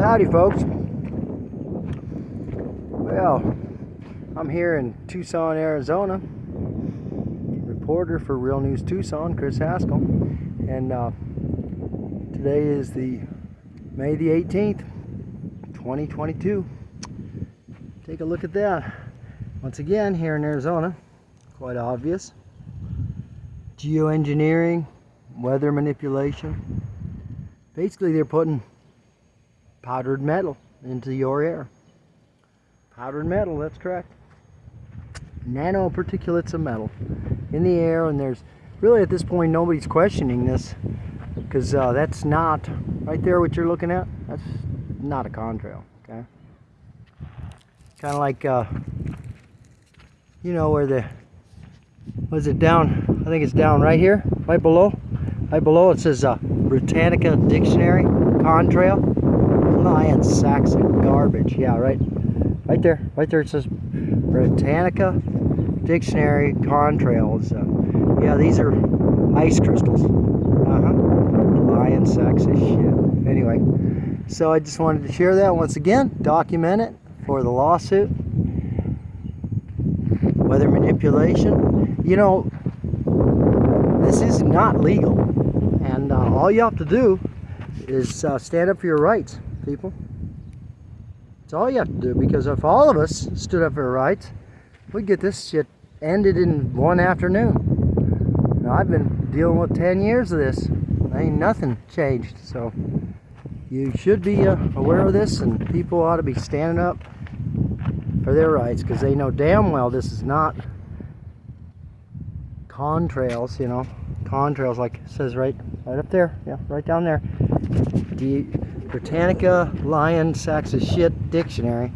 Howdy folks. Well, I'm here in Tucson, Arizona. Reporter for Real News Tucson, Chris Haskell. And uh, today is the May the 18th, 2022. Take a look at that. Once again, here in Arizona, quite obvious. Geoengineering, weather manipulation. Basically, they're putting powdered metal into your air. Powdered metal, that's correct. Nanoparticulates of metal in the air, and there's really at this point nobody's questioning this because uh, that's not right there what you're looking at. That's not a contrail, okay? Kind of like uh, you know where the was it down? I think it's down right here, right below. Right below it says uh, Britannica Dictionary Contrail. Lion sacks of garbage. Yeah, right, right there, right there. It says Britannica Dictionary Contrails. Uh, yeah, these are ice crystals. Uh huh. Lion sacks of shit. Anyway, so I just wanted to share that once again, document it for the lawsuit. Weather manipulation. You know, this is not legal, and uh, all you have to do is uh, stand up for your rights people. That's all you have to do because if all of us stood up for our rights, we'd get this shit ended in one afternoon. Now, I've been dealing with 10 years of this. Ain't nothing changed. So you should be uh, aware of this and people ought to be standing up for their rights because they know damn well this is not contrails, you know. Contrails like it says right right up there. Yeah, right down there. The Britannica Lion Sacks of Shit Dictionary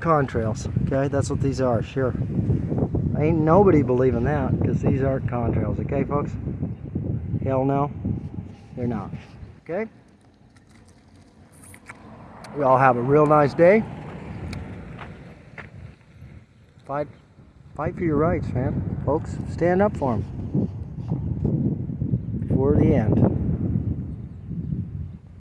contrails. Okay, that's what these are, sure. Ain't nobody believing that because these aren't contrails, okay, folks? Hell no, they're not. Okay? We all have a real nice day. Fight, fight for your rights, man. Folks, stand up for them. For the end.